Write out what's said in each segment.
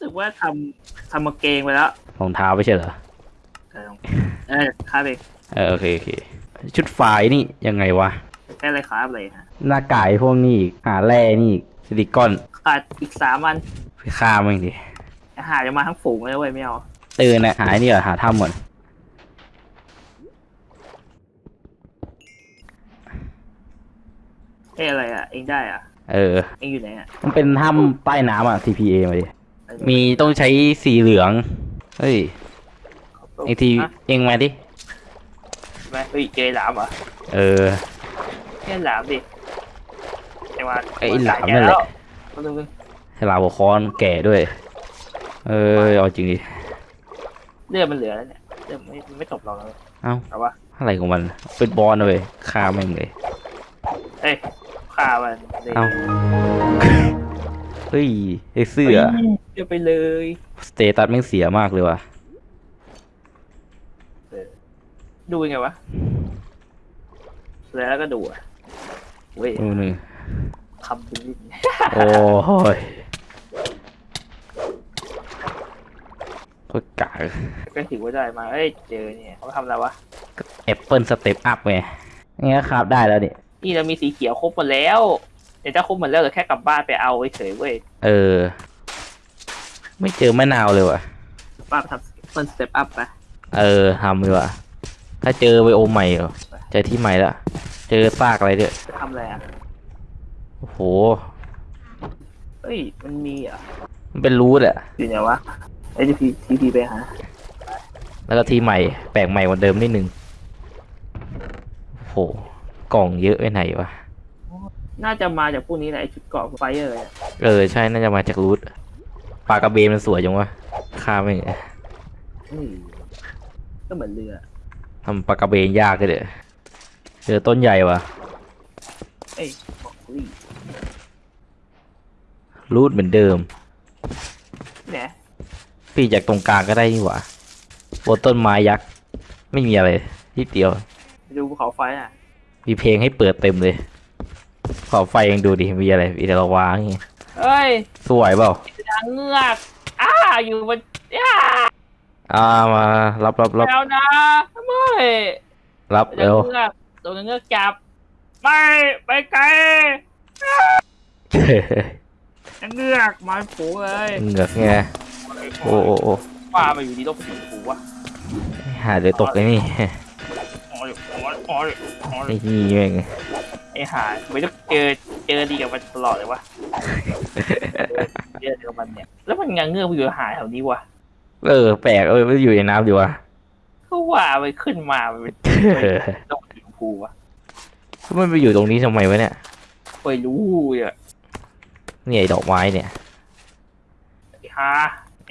รู้สึกว่าทำทำมาเกงไปแล้วรองเท้าไม่ใช่เหรอเออเออครับเองเออโอเคโอเค ชุดฝ่ายนี่ยังไงวะแค่อะไรครับเลยฮะหน้ากากพวกนี้อีกหาแร่นี่อีกซิลิคอนขาดอีกสามวันไปฆ่ามันดิหาจะมาทั้งฝูงเลยเว้ยไม่เอาตื่นนะหาไอ้นี่เหรอหาถ้ำหมดเอ้ยอะไรอะ เองได้อะ เออ เองอยู่ไหนอะ มันเป็นถ้ำใต้น้ำอะ TPA มาดิ มีต้องใช้สีเหลือง เฮ้ยไอทีฮะเองมาดิไหมเฮ้ยเจอหลามเหรอเออแค่หลามดิไอ้ว่าไอ้หลามนั่นแหละคนนึงฉลามหัวค้อนแก่ด้วย เออเอาจริงดิเลือดมันเหลือแล้วเนี่ยเลือดไม่ไม่ตกเราเลยเอ้าเอาวะอะไรของมันเป็นบอลนะเลยฆ่าแม่งเลยเอ้ยฆ่ามันเลยเอ้า เฮ้ยไอเสื้อเดี๋ยวไปเลยสเตตัสแม่งเสียมากเลยว่ะดูยังไงวะแล้วก็ดูอะเว้ยดูหนึ่งคำเป็นลิ้นโอ้ยโคตรกากก็ถือว่าได้มาเอ้ยเจอเนี่ยเขาทำอะไรวะแอปเปิลสเต็ปอัพไงงี้ก็ครับได้แล้วนี่นี่เรามีสีเขียวครบหมดแล้ว เดี๋ยวถ้าครบหมดแล้วเหลือแค่กลับบ้านไปเอาเฉยๆเว้ยเออ ไม่เจอมะนาวเลยว่ะ ป้าไปทำเฟิร์สเต็ปอัพไปเออทำเลยว่ะ ถ้าเจอไบโอใหม่เหรอเจอที่ใหม่ละ เจอซากอะไรด้วยจะทำอะไรอะโอ้โห เฮ้ย มันมีอะมันเป็นรูทอะอยู่ไหนวะไอ้ทีพีทีพีไปหาแล้วก็ที่ใหม่ แปลกใหม่กว่าเดิมนิดนึงโอ้โห กล่องเยอะไปไหนวะ น่าจะมาจากพวกนี้แหละไอ้ชุดเกราะไฟเออร์อะเออใช่น่าจะมาจากรูทปลากระเบนมันสวยจังวะฆ่าไม่งเฮ้ยก็เหมือนเรือทำปลากระเบนยากเลยเด้อเจอต้นใหญ่วะเอ้ยบอกเฮ้ยรูทเหมือนเดิมเนี่ยปีจากตรงกลางก็ได้นี่หว่าบนต้นไม้ยักษ์ไม่มีอะไรที่เดียว ไปดูภูเขาไฟอะ มีเพลงให้เปิดเต็มเลย ขอไฟยังดูดิมีอะไรมีแต่ละวางอย่างเงี้ยเฮ้ยสวยเปล่านางเงือกอ้าอยู่บนอ้าอ่ามารับรับรับแล้วนะไม่รับนางเร็วเงือกโดนนางเงือกจับไม่ไปไกลนางเงือกมาฝูงเลยเหงือกไงโอ้โอ้โอ้ว่ามาอยู่ดีต้องสีฟูวะหาเดี๋ยวตกไอ้นี่อ๋อยอ๋อยอ๋อยอ๋อยไอ้นี่แม่ง ไอ้ห่าไม่ต้องเจอเจอดีกับมันตลอดเลยวะเจอดีกับมันเนี่ย แล้วมันงางเงือกมันอยู่หาแถวนี้วะเออแปลกเออไม่อยู่ในน้ำดีวะก็ว่าไปขึ้นมามันเป็นต้องสีฟูวะมันไปอยู่ตรงนี้ทำไมวะเนี่ยไปรู้อะเนี่ยไอ้ดอกไม้เนี่ยไอ้ห่า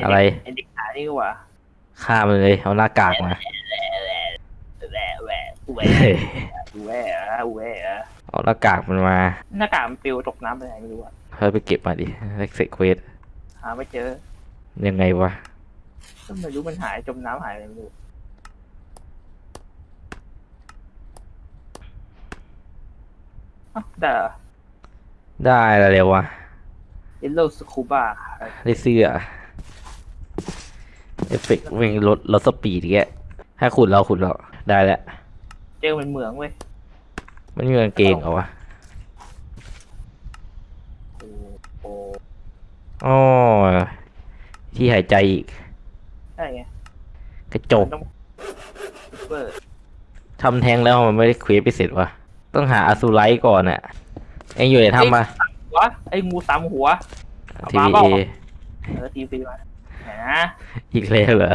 อะไรไอ้เด็กหานี่ก็ว่าฆ่ามันเลยเอาหน้ากากมา แหวะแหวะแหวะแหวะแหวะแหวะ เอาหน้ากากมันมา หน้ากากมันปลิวตกน้ำไปไหนไม่รู้อะเฮ้ยไปเก็บมาดิเล็กเซกเวสหาไม่เจอยังไงวะก็ไม่รู้มันหายจมน้ำหายไปไม่รู้อ้าวแต่ได้แล้วเร็ววะ เยลโล่สคูบ้าได้เสื้อเอฟเฟกต์วิ่งลดลดสปีดแกให้ขุดเราขุดเราได้แล้ว เจอมันเหมืองเว้ย มันมีกางเกงเหรอวะโอ้โหอ๋อที่หายใจอีกใช่ไงกระจกมันต้องเปิดทำแทงแล้วมันไม่ได้เควสไปเสร็จวะต้องหาอสูไลท์ก่อนอะเอ็งอยู่ในถ้ำปะหัวไอ้งูสามหัวเอาทีมาวีเปล่าเอเออทีซีมาไหนนะอีกแล้วเหรอ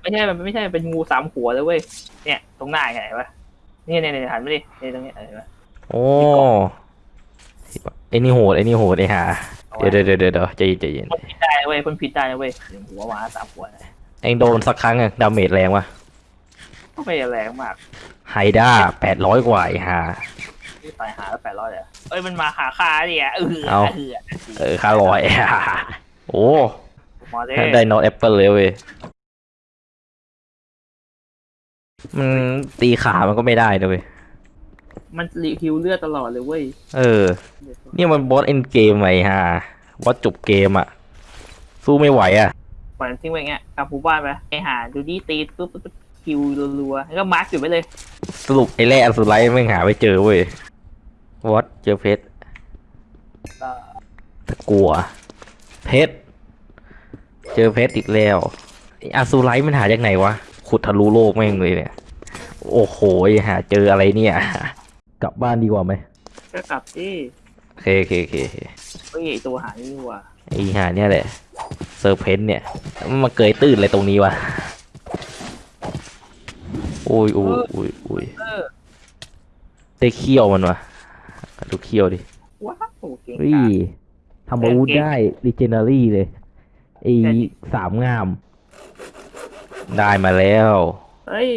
ไม่ใช่มันไม่ใช่เป็นงูสามหัวเลยเว้ยเนี่ย ตรงหน้าไงเห็นปะเนี่ยเนี่ยเนี่ยหันมาดิเนี่ยตรงเนี้ยเห็นปะโอ้ไอ้นี่โหดไอ้นี่โหดไอ้ห่าเอาไว้เดี๋ยวเดี๋ยวเดี๋ยวเดี๋ยวใจเย็นใจเย็นพ่นพิษได้นะเว้ยพ่นพิษได้นะเว้ยหนึ่งหัวหมาสามหัวนะเอ็งโดนสักครั้งอะ damage แรงวะก็ไม่ได้แรงมาก Hydra แปดร้อยกว่าไอ้ห่า ที่ตายหาแล้วแปดร้อยเลยอะเอ้ยมันมาขาคาดิอะเออเอา เออเออค่าร้อย โอ้ มาเด้ได้นอตแอปเปิลเลยเว้ย มันตีขามันก็ไม่ได้นะเว้ยมันรีคิวเลือดตลอดเลยเว้ย เออ เนี่ยมันบอสเอ็นเกมไอ้ห่าบอสจบเกมอะสู้ไม่ไหวอะปล่อยมันทิ้งไว้อย่างเงี้ยกลับหมู่บ้านไปไปหาดูดีตีปุ๊บปุ๊บปุ๊บคิวรัวๆแล้วก็มาร์กจุดไว้เลย สรุปไอ้แร่อสุไลท์ไม่งหาไม่เจอเว้ยวอตเจอเพชรก็ตะกัว เพชร เจอเพชรอีกแล้วไอ้อสุไลท์มันหาจากไหนวะ ขุดทะลุโลกแม่งเลยเนี่ย โอ้โหหาเจออะไรเนี่ย กลับบ้านดีกว่าไหมก็กลับที่โอเคโอเคโอเคโอเคเฮ้ยไอ้ตัวหานี่นี่หว่าไอ้หาเนี่ยแหละเซอร์เพนเนี่ย มันมาเกยตื้นอะไรตรงนี้วะโอ้ยโอ้ยโอ้ยโอ้ยเออได้เขี้ยวมันวะดูเขี้ยวดิว้าวเก่งเฮ้ยกาจทำอาวุธเก่งได้รีเจน a รี่เลยไอ้ใช่สามงาม ได้มาแล้ว เฮ้ย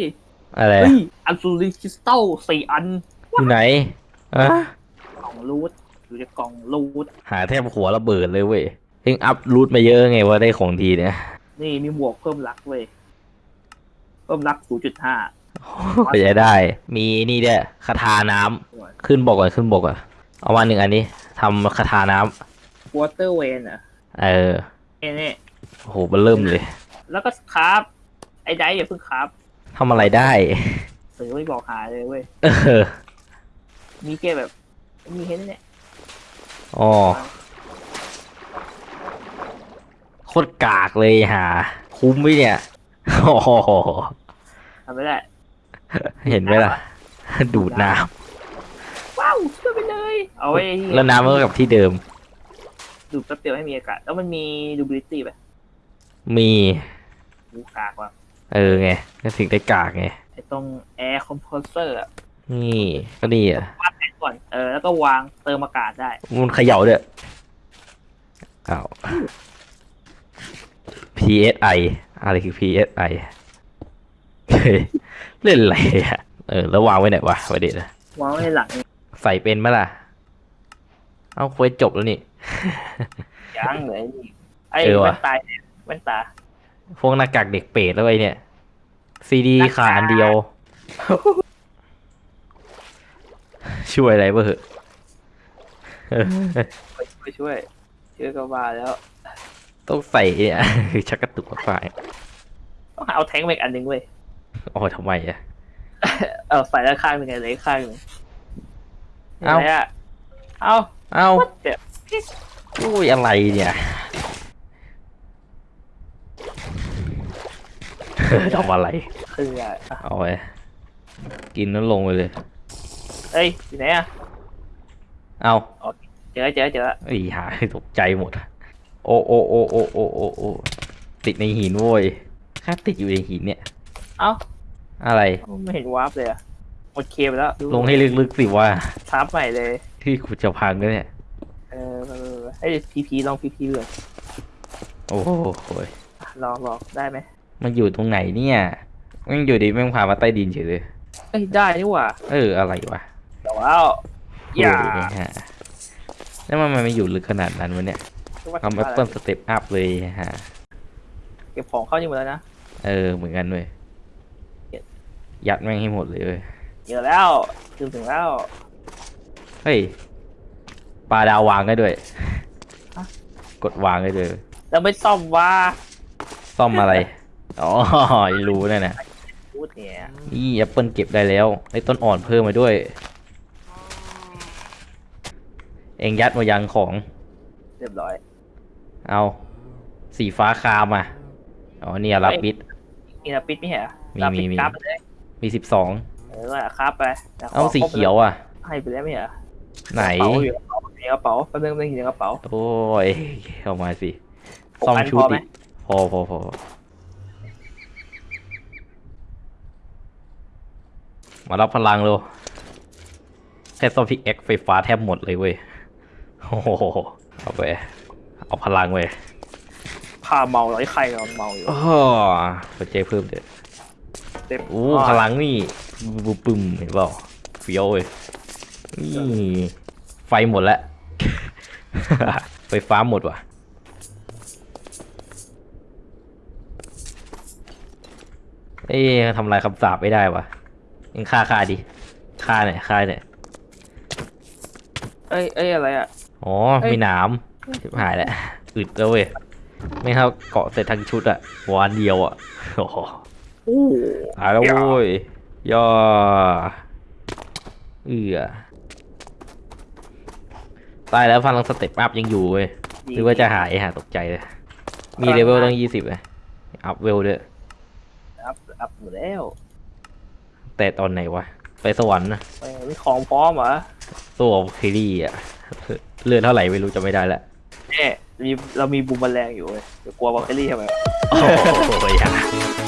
อะไรเฮ้ยอัลซูริคริสตัลสี่อันอยู่ไหนอะกล่องรูทอยู่ในกล่องรูทหาแทบหัวระเบิดเลยเว้ยเอ็งอัพรูทมาเยอะไงว่าได้ของดีเนี่ย นี่มีหมวกเพิ่มรักเว้ย เพิ่มรัก 0.5ก็จะได้ มีนี่ด้วยคาถาน้ำขึ้นบอกก่อนขึ้นบอกก่อนเอามาหนึ่งอันนี้ทำคาถาน้ำ วอเตอร์เวนอะเออนี่นี่โอ้โหมันเริ่มเลย แล้วก็คราฟ ไอ้ไดอย่าเพิ่งคราฟทำอะไรได้หรือไม่บอกหาเลยเว้ย เออมีแค่แบบ มีแค่นี้แหละอ๋อโคตรกากเลยหาคุ้มไหมเนี่ยโอ้โหทำไม่ได้ เห็นไหมล่ะ ดูดน้ว้าวช่วยไปเลย เอาไว้ำแล้วน้ำมันก็กลับที่เดิม ดูดแป๊บเดียวให้มีอากาศ แล้วมันมี durability ป่ะมีดูกากว่ะ เออไงก็ถึงได้กากไงไอ้ตรง air compressor อะนี่ก็ดีอะวางแผนก่อนเออแล้วก็วางเติมอากาศได้มันเขย่าด้วยอ้าว PSI อะไรคือ PSI เฮ้ยเล่นอะไรอะเออแล้ววางไว้ไหนวะประเด็นอะวางไว้ในหลังใส่เป็นไหมล่ะ เอาเควสจบแล้วนี่ยังเลยนี่ไอ้เออว่ะแว่นตาเนี่ยแว่นตา พวกหน้ากากเด็กเปรตแล้วไอ้เนี่ย ซีดีหน้ากากขาดอันเดียว ช่วยอะไรบ้างเหอะเออไปช่วยช่วยช่วยก็ว่าแล้ว ต้องใส่เนี่ยชักกระตุกฝ่ายต้องหาเอาแทงค์มาอีกอันหนึ่งเว้ยอ๋อทำไมอะเออใส่ด้านข้างหนึ่งไงเหลยข้างหนึ่งเอ้าะไรอะเอ้าเอ้าวัดเดี๋ยวอุ้ยอะไรเนี่ย ทำอะไรคืออะไรอะเอาไปกินแล้วลงไปเลย เอ้ยอยู่ไหนอะเอาเจอเจอเจอไอ้หาตกใจหมดโอ้โอ้โอ้โอ้โอ้โอ้โอ้ติดในหินโว้ยแค่ติดอยู่ในหินเนี่ย เอ้าอะไรไม่เห็นวาร์ปเลยอะหมดเคมแล้ว ลงให้ลึกๆสิว่าทับใหม่เลย ที่กูจะพังก็เนี่ยเออเออไอ้พีพีลองพีพีเลยโอ้โหลองลองได้ไหม มันอยู่ตรงไหนเนี่ยแมันอยู่ดีแม่งพามาใต้ดินเฉยเลยเอ้ยได้นี่หว่าเอออะไรวะแต่ว่าอย่าโอ้ยฮะแล้วมันไม่อยู่ลึกขนาดนั้นวะเนี่ยทำ apple step up เลยฮะเก็บของเข้านี่หมดแล้วนะเออเหมือนกันเว้ยยัดแม่งให้หมดเลยเว้ยเยอะแล้วถึงถึงแล้วเฮ้ยปลาดาววางได้ด้วยฮะกดวางได้ด้วยแล้วไม่ซ่อมว่าซ่อมอะไร อ๋อรู้นั่นนะพูดเนี่ยนี่แอปเปิลเก็บได้แล้วได้ต้นอ่อนเพิ่มมาด้วย เองยัดมายังของ เรียบร้อย เอาสีฟ้าคามอะอ๋อเนี่ยรับบิดมีนาปิดไม่ใช่เหรอมีนาปิดมีมีกราฟไปเลยมีสิบสองเออว่าครับไปแต่ขเอาสีเขียวอะ ให้ไปแล้วไม่ใช่เหรอไหน กระเป๋าอยู่ในกระเป๋าแป๊บนึงแป๊บนึงอยู่ในกระเป๋า โอ้ยเข้ามาสิหกซ่อมอันชุดพอไหม อีกพอพอพอ มารับพลังเร็วแค่ซ่อมพิกแอคไฟฟ้าแทบหมดเลยเว้ย โอ้โห เอาไป เอาพลังเว้ยพาเมาร้อยใครกำลังเมาอยู่โอ้หัวใจเพิ่มเด็ดเต็มโอ้พลังนี่บึ้มปึ้มเห็นเปล่าเฟี้ยวเว้ยนี่ไฟหมดแล้ว ไฟฟ้าหมดว่ะเอ๊ะทำลายคำสาปไม่ได้วะ ยังฆ่าฆ่าดิฆ่าหน่อยฆ่าหน่อยเอ้ยเอ้ยอะไรอะ อ๋อ เอ้ย มีหนามชิบหายแล้วอึดแล้วเว้ย ไม่ครับเกาะเสร็จทั้งชุดอะวันเดียวอะโอ้โหโอ้ตายแล้วโว้ยย่อเอือตายแล้วพลังสเต็ปอัพยังอยู่เว้ย หรือว่าจะหายหาตกใจเลย มีเลเวลตั้งยี่สิบเลยอัพเวลด้วย อัพอัพหมดแล้ว แต่ตอนไหนวะ ไปสวรรค์นะไม่มีของพร้อมเหรอตัวคิรี่อะเลื่อนเท่าไหร่ไม่รู้จะไม่ได้ละแน่มีเรามีบูมแมลงอยู่เว้ยเดี๋ยวกลัวบอคเคอรี่ทำไมวะ โอ้โหอย่า